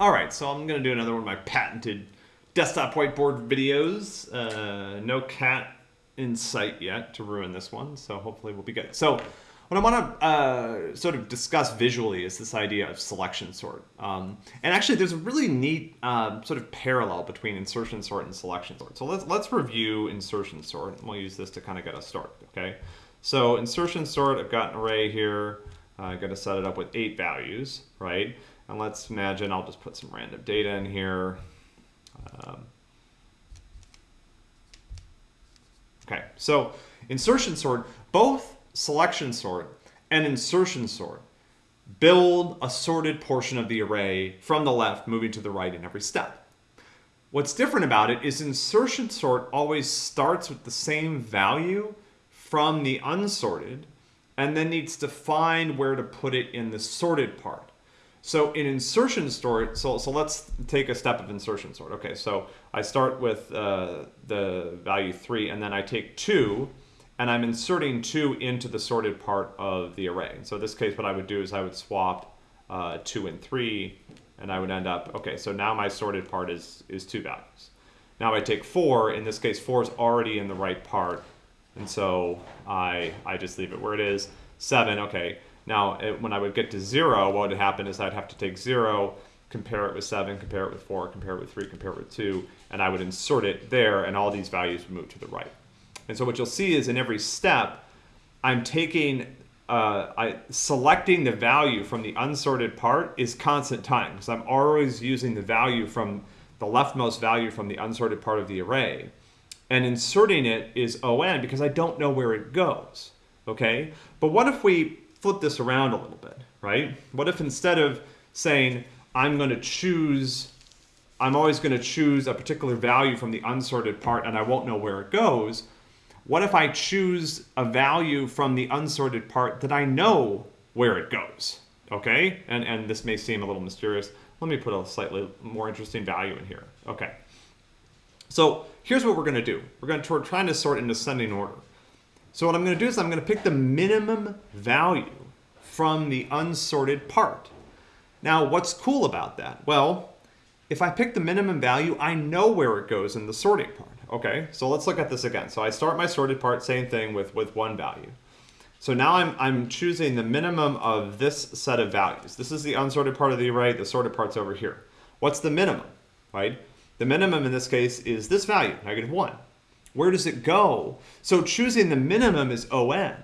All right, so I'm going to do another one of my patented desktop whiteboard videos. Uh, no cat in sight yet to ruin this one, so hopefully we'll be good. So what I want to uh, sort of discuss visually is this idea of selection sort. Um, and actually, there's a really neat uh, sort of parallel between insertion sort and selection sort. So let's, let's review insertion sort, and we'll use this to kind of get us started, okay? So insertion sort, I've got an array here. I'm going to set it up with eight values, right? And let's imagine I'll just put some random data in here. Um, okay, so insertion sort, both selection sort and insertion sort build a sorted portion of the array from the left moving to the right in every step. What's different about it is insertion sort always starts with the same value from the unsorted and then needs to find where to put it in the sorted part. So in insertion sort, so, so let's take a step of insertion sort. Okay, so I start with uh, the value 3, and then I take 2, and I'm inserting 2 into the sorted part of the array. So in this case, what I would do is I would swap uh, 2 and 3, and I would end up, okay, so now my sorted part is, is 2 values. Now I take 4, in this case 4 is already in the right part, and so I, I just leave it where it is. 7, okay, now, it, when I would get to zero, what would happen is I'd have to take zero, compare it with seven, compare it with four, compare it with three, compare it with two, and I would insert it there, and all these values would move to the right. And so what you'll see is in every step, I'm taking, uh, I selecting the value from the unsorted part is constant time, because I'm always using the value from the leftmost value from the unsorted part of the array. And inserting it is ON because I don't know where it goes, okay? But what if we flip this around a little bit, right? What if instead of saying, I'm going to choose, I'm always going to choose a particular value from the unsorted part and I won't know where it goes, what if I choose a value from the unsorted part that I know where it goes? Okay, and, and this may seem a little mysterious. Let me put a slightly more interesting value in here. Okay, so here's what we're going to do. We're going to we're trying to sort in ascending order. So what I'm going to do is I'm going to pick the minimum value from the unsorted part. Now, what's cool about that? Well, if I pick the minimum value, I know where it goes in the sorting part. Okay, so let's look at this again. So I start my sorted part, same thing with, with one value. So now I'm, I'm choosing the minimum of this set of values. This is the unsorted part of the array, the sorted part's over here. What's the minimum, right? The minimum in this case is this value, negative one. Where does it go? So choosing the minimum is ON.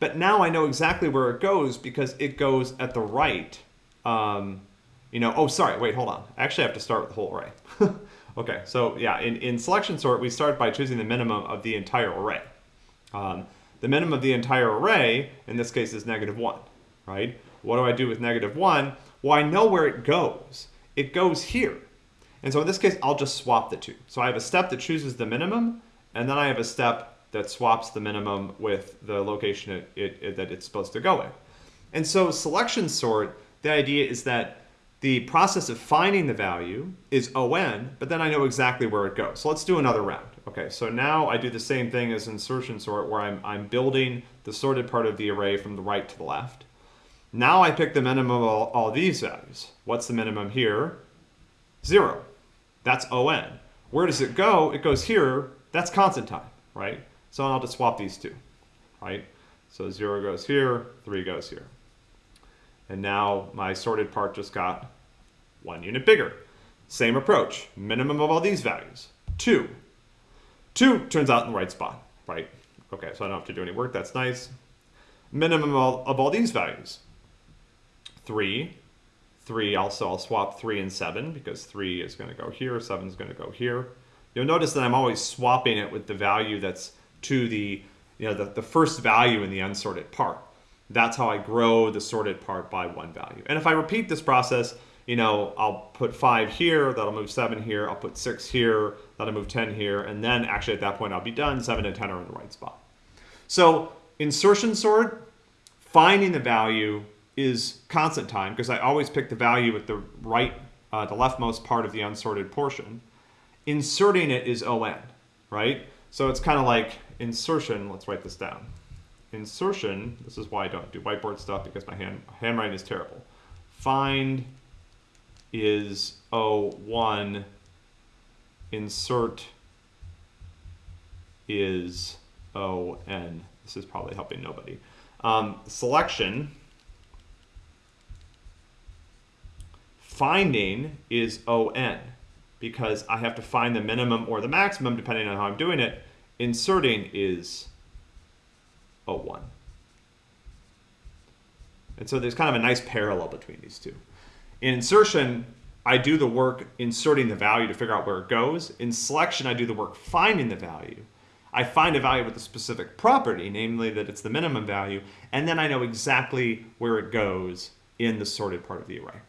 But now I know exactly where it goes because it goes at the right. Um, you know, oh, sorry, wait, hold on. I actually have to start with the whole array. okay, so yeah, in, in selection sort, we start by choosing the minimum of the entire array. Um, the minimum of the entire array, in this case, is negative 1, right? What do I do with negative 1? Well, I know where it goes. It goes here. And so in this case, I'll just swap the two. So I have a step that chooses the minimum, and then I have a step that swaps the minimum with the location it, it, it, that it's supposed to go in. And so selection sort, the idea is that the process of finding the value is ON, but then I know exactly where it goes. So let's do another round. Okay, so now I do the same thing as insertion sort where I'm, I'm building the sorted part of the array from the right to the left. Now I pick the minimum of all, all these values. What's the minimum here? Zero. That's ON. Where does it go? It goes here. That's constant time, right? So I'll just swap these two, right? So 0 goes here, 3 goes here. And now my sorted part just got one unit bigger. Same approach, minimum of all these values, 2. 2 turns out in the right spot, right? Okay, so I don't have to do any work, that's nice. Minimum of all, of all these values, 3, 3 also I'll swap 3 and 7 because 3 is going to go here, 7 is going to go here. You'll notice that I'm always swapping it with the value that's to the, you know, the, the first value in the unsorted part. That's how I grow the sorted part by one value. And if I repeat this process, you know, I'll put 5 here, that'll move 7 here, I'll put 6 here, that'll move 10 here, and then actually at that point I'll be done, 7 and 10 are in the right spot. So insertion sort, finding the value, is constant time because I always pick the value at the right, uh, the leftmost part of the unsorted portion. Inserting it is ON, right? So it's kind of like insertion. Let's write this down. Insertion, this is why I don't do whiteboard stuff because my hand, handwriting is terrible. Find is O1, insert is ON. This is probably helping nobody. Um, selection, finding is ON because I have to find the minimum or the maximum depending on how I'm doing it. Inserting is O1. And so there's kind of a nice parallel between these two. In insertion, I do the work inserting the value to figure out where it goes. In selection, I do the work finding the value. I find a value with a specific property, namely that it's the minimum value, and then I know exactly where it goes in the sorted part of the array.